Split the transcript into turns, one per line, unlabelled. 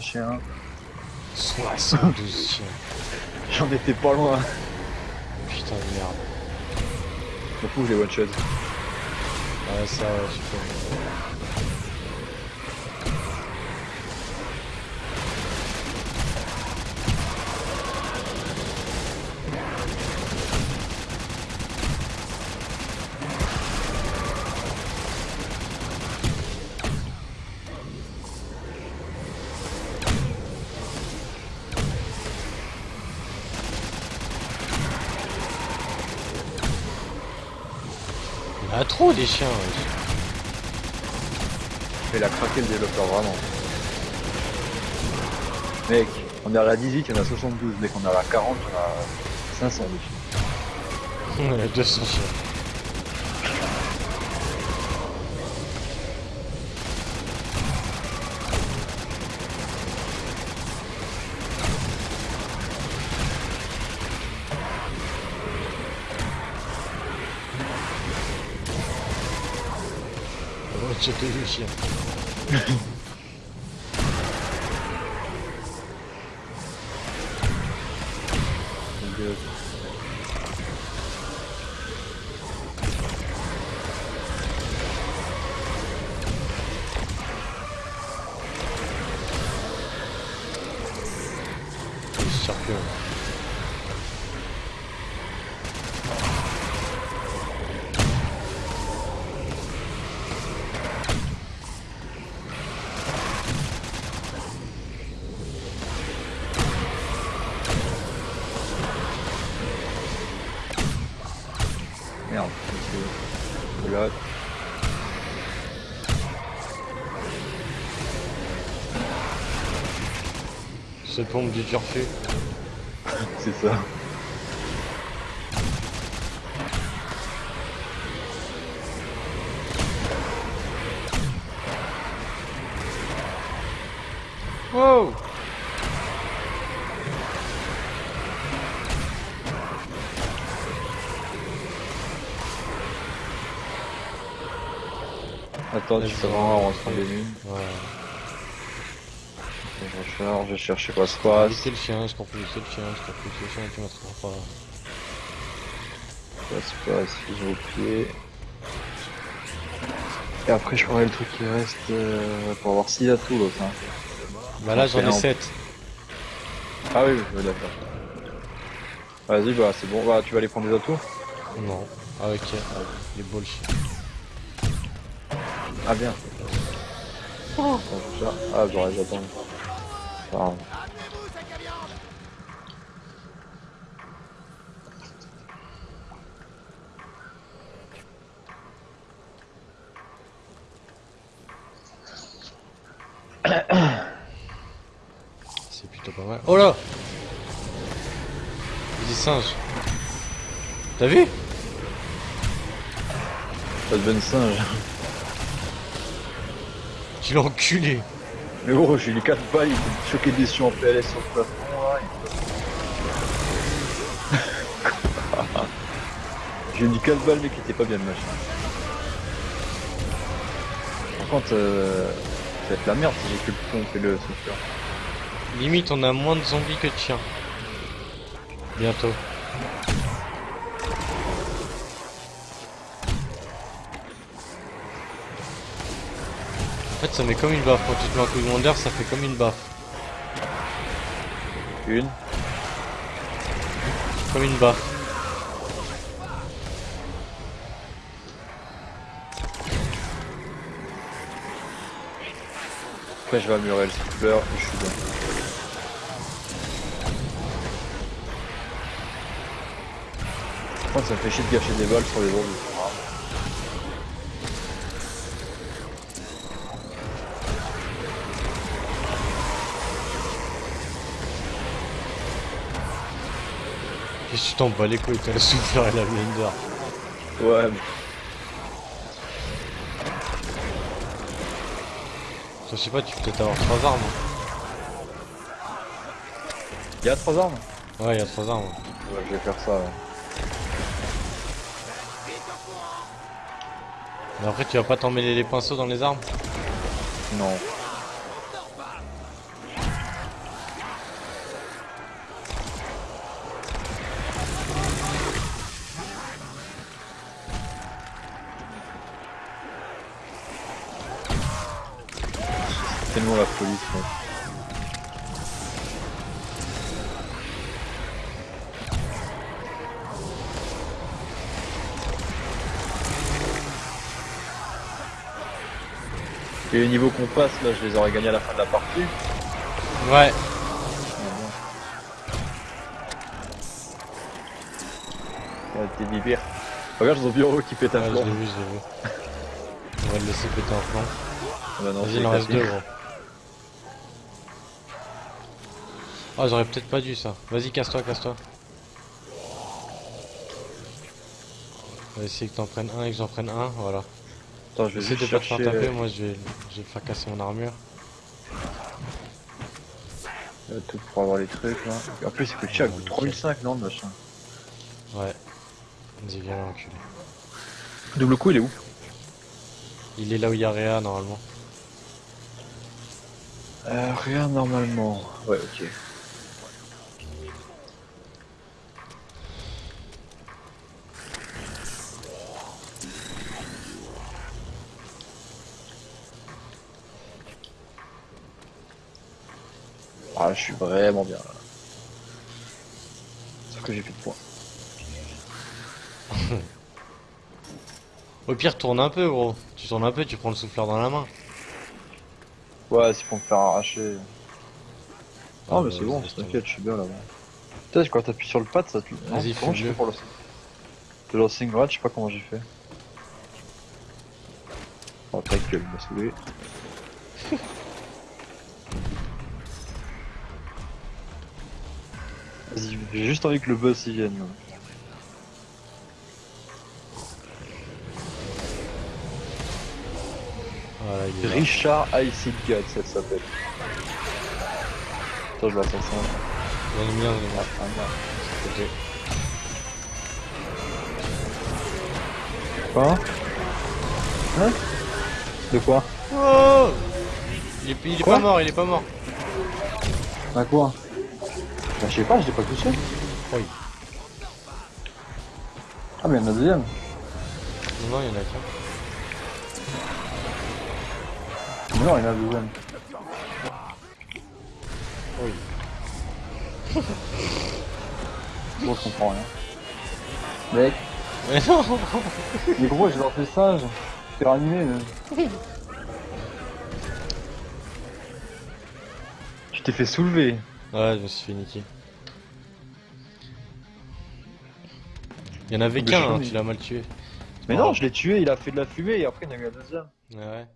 chiens.
72 chiens.
J'en étais pas loin.
Putain de merde.
Je m'en fous, je les one shot.
Ouais, ça, ouais, je peux. Il y en a trop des chiens.
Il a craqué le développeur vraiment. Mec, on est à la 18, il y en a 72. Mec, on est à la 40, il y en a 500 dessus.
Il y a 200 chiens. Oh, j'ai
Là,
C'est pompe du turfu.
c'est ça.
Wow
Attends, tu fais vraiment en rentrant des mines.
Ouais.
Je recharge, je cherche quoi se passe.
Laissez le chien, je comprends laisser le chien, je comprends le chien, tu m'attraperas pas.
Quoi se passe, fusion au pied. Et après, je ferai le truc qui reste euh, pour avoir 6 atouts l'autre. Hein.
Bah là j'en ai
Fait un-
7.
Ah oui, oui, d'accord. Vas-y, bah c'est bon, bah, tu vas aller prendre des atouts?
Non. Ah ok, ah, les bullshit.
Ah bien. Oh. Ah, j'aurais j'attends.
C'est plutôt pas mal. Oh là Des singes. T'as vu?
Ça devient singe.
L'as enculé.
Mais gros, j'ai eu les 4 balles, il était choqué dessus en PLS sur le plafond là. J'ai mis 4 balles, mec, qui était pas bien le machin. Par contre, euh, ça va être la merde si j'ai que le pompe et le souffleur.
Limite on a moins de zombies que de chiens. Bientôt. Fait ça met comme une baffe. Quand tu te mets un coup de wonder ça fait comme une baffe.
Une.
Comme une baffe.
Après, je vais améliorer le souffleur et je suis bien. Par contre, ça me fait chier de gâcher des balles sur les zombies.
Qu'est-ce que tu t'en bats les couilles T'as le souffleur et la blender.
Ouais,
Je sais pas, tu peux peut-être avoir trois armes.
il y a 3 armes
Ouais, il y a trois armes.
Ouais, je vais faire ça. ouais.
Mais après, tu vas pas t'emmêler les pinceaux dans les armes?
Non. Vraiment la folie, ce. Et les niveaux qu'on passe, là, je les aurais gagnés à la fin de la partie.
Ouais.
Ouais, t'es bibir. Regarde, ils ont bureau qui pète un
Ouais, je
plomb.
l'ai vu, je l'ai vu. On va le laisser péter un plan.
Ah bah non,
Vas-y,
c'est
il en reste deux, gros. Ah, j'aurais peut-être pas dû ça. Vas-y, casse-toi, casse-toi. On va essayer que t'en prennes un et que j'en prenne un, voilà.
Attends, je vais
Essaye
juste
de pas te faire taper,
euh,
moi je vais, je vais faire casser mon armure.
euh, tout pour avoir les trucs, là. En plus, il coûte cher, il coûte 3005, non, le machin?
Ouais. Vas-y, viens là, enculé.
Double coup, il est où?
Il est là où il y a Réa, normalement.
Euh, rien normalement. Ouais, ok. Ah, je suis vraiment bien là. Sauf que j'ai plus de points.
Au pire, tourne un peu, gros. Tu tournes un peu, tu prends le souffleur dans la main.
Ouais, c'est pour me faire arracher.
Ah,
Non, mais
bah,
c'est bon,
laisse tomber.
t'inquiète, je suis bien là-bas. Peut-être quand t'appuies sur le pad, ça tu. Non,
Vas-y,
comment je
fais-le.
fais pour le. Le lancing grad, je sais pas comment j'ai fait. Oh, ta gueule, il m'a saoulé. Vas-y, j'ai juste envie que le boss y vienne.
Voilà, il est là.
Richard Icy God, ça s'appelle. Attends, je ça.
J'en ai mis un, j'en ai.
Quoi Hein De quoi
Oh il est, il est pas mort, il est pas mort.
À quoi Bah, je sais pas, je l'ai pas touché.
Oui.
Ah, mais il y en a deuxième.
Non, il y en a qu'un.
Mais non, il y en a deuxième.
Oui.
Bon, je comprends rien. Mec,
Mais non
mais gros, j'ai lancé singe. T'es ranimé, là. Tu t'es fait soulever.
Ouais, je me suis fait niquer. Il y en avait qu'un, hein, tu l'as mal tué.
Mais
Oh.
non, je l'ai tué, il a fait de la fumée et après il y en a eu un deuxième.
Ouais, ouais.